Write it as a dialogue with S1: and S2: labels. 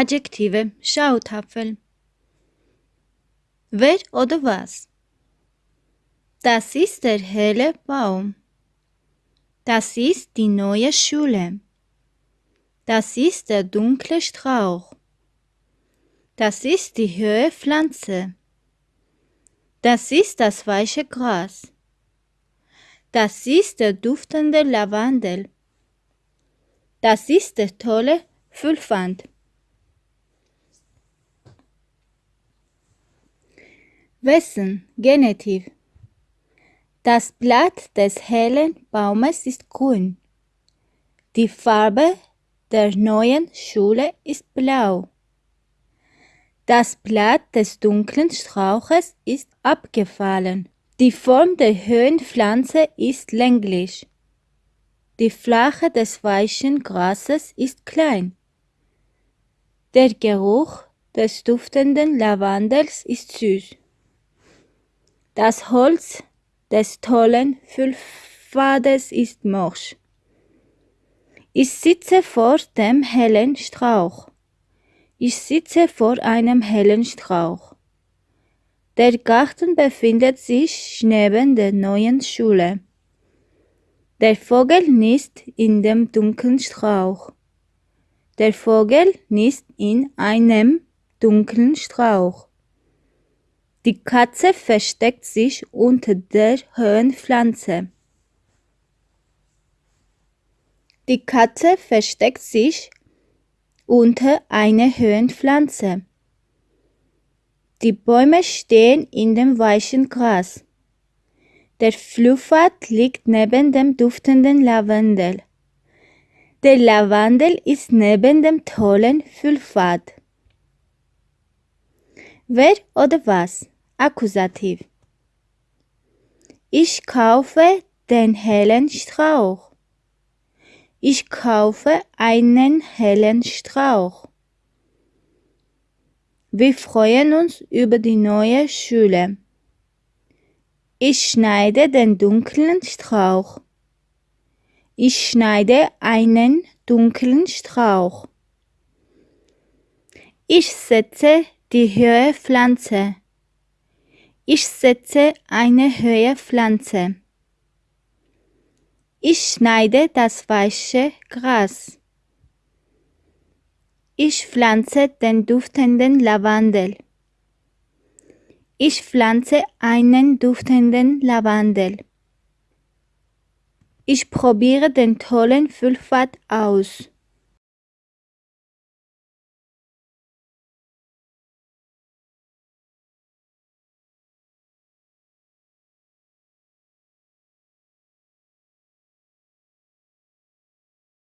S1: Adjektive Schautafel. Wer oder was? Das ist der helle Baum. Das ist die neue Schule. Das ist der dunkle Strauch. Das ist die höhere Pflanze. Das ist das weiche Gras. Das ist der duftende Lavendel. Das ist der tolle Füllwand. Wessen Genitiv Das Blatt des hellen Baumes ist grün. Die Farbe der neuen Schule ist blau. Das Blatt des dunklen Strauches ist abgefallen. Die Form der Höhenpflanze ist länglich. Die Flache des weichen Grases ist klein. Der Geruch des duftenden Lavendels ist süß. Das Holz des tollen Füllpfades ist morsch. Ich sitze vor dem hellen Strauch. Ich sitze vor einem hellen Strauch. Der Garten befindet sich neben der neuen Schule. Der Vogel nisst in dem dunklen Strauch. Der Vogel nisst in einem dunklen Strauch. Die Katze versteckt sich unter der Höhenpflanze. Die Katze versteckt sich unter einer Höhenpflanze. Die Bäume stehen in dem weichen Gras. Der Fluffat liegt neben dem duftenden Lavendel. Der Lavendel ist neben dem tollen Füllpfad. Wer oder was? Akkusativ. Ich kaufe den hellen Strauch. Ich kaufe einen hellen Strauch. Wir freuen uns über die neue Schule. Ich schneide den dunklen Strauch. Ich schneide einen dunklen Strauch. Ich setze die höhere Pflanze. Ich setze eine höhere Pflanze. Ich schneide das weiche Gras. Ich pflanze den duftenden Lavendel. Ich pflanze einen duftenden Lavendel. Ich probiere den tollen Füllpfad aus.